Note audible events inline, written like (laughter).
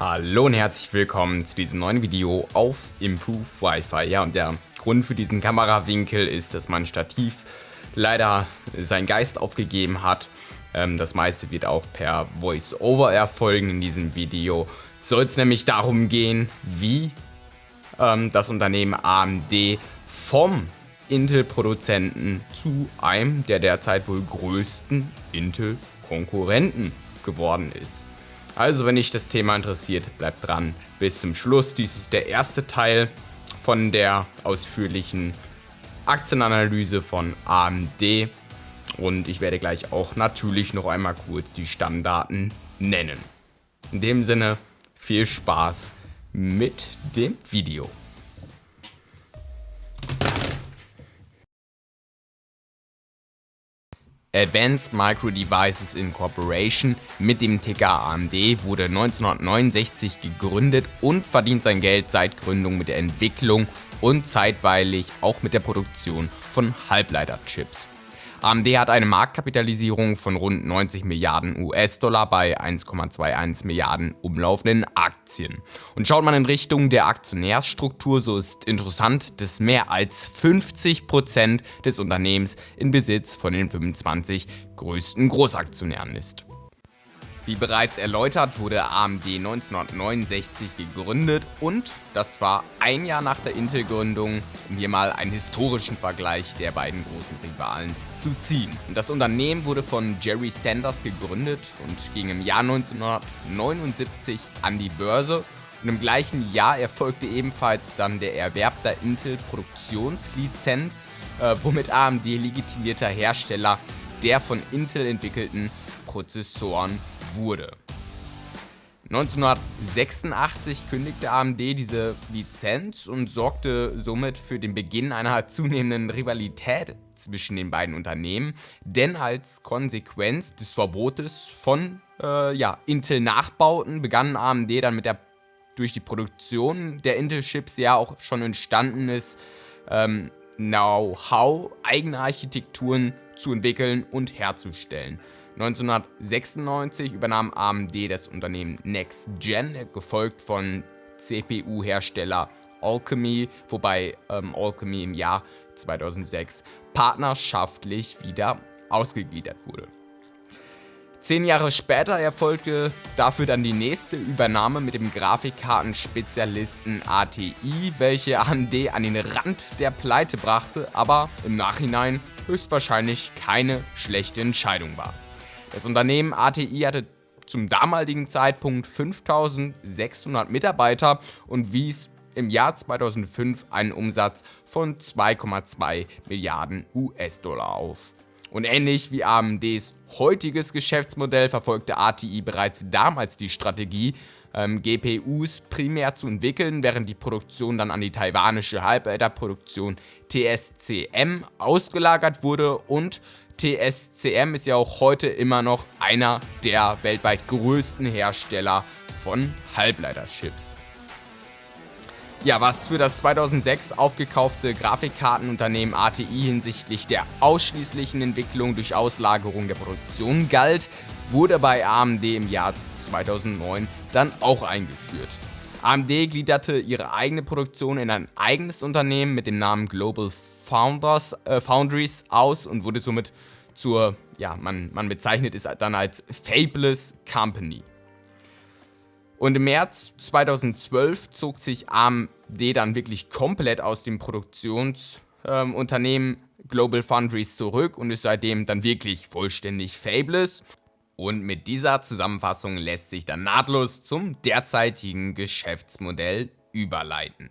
Hallo und herzlich willkommen zu diesem neuen Video auf Improve Wi-Fi. Ja, und der Grund für diesen Kamerawinkel ist, dass mein Stativ leider seinen Geist aufgegeben hat. Ähm, das meiste wird auch per Voice-Over erfolgen in diesem Video. Soll es nämlich darum gehen, wie ähm, das Unternehmen AMD vom Intel-Produzenten zu einem der derzeit wohl größten Intel-Konkurrenten geworden ist. Also wenn dich das Thema interessiert, bleib dran bis zum Schluss. Dies ist der erste Teil von der ausführlichen Aktienanalyse von AMD und ich werde gleich auch natürlich noch einmal kurz die Stammdaten nennen. In dem Sinne, viel Spaß mit dem Video. Advanced Micro Devices Incorporation mit dem Ticker AMD wurde 1969 gegründet und verdient sein Geld seit Gründung mit der Entwicklung und zeitweilig auch mit der Produktion von Halbleiterchips. AMD hat eine Marktkapitalisierung von rund 90 Milliarden US-Dollar bei 1,21 Milliarden umlaufenden Aktien. Und schaut man in Richtung der Aktionärsstruktur, so ist interessant, dass mehr als 50% des Unternehmens in Besitz von den 25 größten Großaktionären ist. Wie bereits erläutert, wurde AMD 1969 gegründet und das war ein Jahr nach der Intel-Gründung, um hier mal einen historischen Vergleich der beiden großen Rivalen zu ziehen. Und das Unternehmen wurde von Jerry Sanders gegründet und ging im Jahr 1979 an die Börse und im gleichen Jahr erfolgte ebenfalls dann der Erwerb der Intel-Produktionslizenz, äh, womit AMD legitimierter Hersteller der von Intel entwickelten Prozessoren wurde. 1986 kündigte AMD diese Lizenz und sorgte somit für den Beginn einer (laughs) zunehmenden Rivalität zwischen den beiden Unternehmen, denn als Konsequenz des Verbotes von äh, ja, Intel-Nachbauten begann AMD dann mit der durch die Produktion der Intel-Chips ja auch schon entstandenes ähm, Know-how, eigene Architekturen zu entwickeln und herzustellen. 1996 übernahm AMD das Unternehmen NextGen, gefolgt von CPU-Hersteller Alchemy, wobei ähm, Alchemy im Jahr 2006 partnerschaftlich wieder ausgegliedert wurde. Zehn Jahre später erfolgte dafür dann die nächste Übernahme mit dem Grafikkartenspezialisten ATI, welche AMD an den Rand der Pleite brachte, aber im Nachhinein höchstwahrscheinlich keine schlechte Entscheidung war. Das Unternehmen ATI hatte zum damaligen Zeitpunkt 5600 Mitarbeiter und wies im Jahr 2005 einen Umsatz von 2,2 Milliarden US-Dollar auf. Und ähnlich wie AMDs heutiges Geschäftsmodell verfolgte ATI bereits damals die Strategie, ähm, GPUs primär zu entwickeln, während die Produktion dann an die taiwanische Halbleiterproduktion TSCM ausgelagert wurde und TSCM ist ja auch heute immer noch einer der weltweit größten Hersteller von Halbleiterchips. Ja, was für das 2006 aufgekaufte Grafikkartenunternehmen ATI hinsichtlich der ausschließlichen Entwicklung durch Auslagerung der Produktion galt, wurde bei AMD im Jahr 2009 dann auch eingeführt. AMD gliederte ihre eigene Produktion in ein eigenes Unternehmen mit dem Namen Global Founders, äh, Foundries aus und wurde somit zur, ja, man, man bezeichnet es dann als Fabulous Company. Und im März 2012 zog sich AMD dann wirklich komplett aus dem Produktionsunternehmen ähm, Global Foundries zurück und ist seitdem dann wirklich vollständig Fabulous. Und mit dieser Zusammenfassung lässt sich dann nahtlos zum derzeitigen Geschäftsmodell überleiten.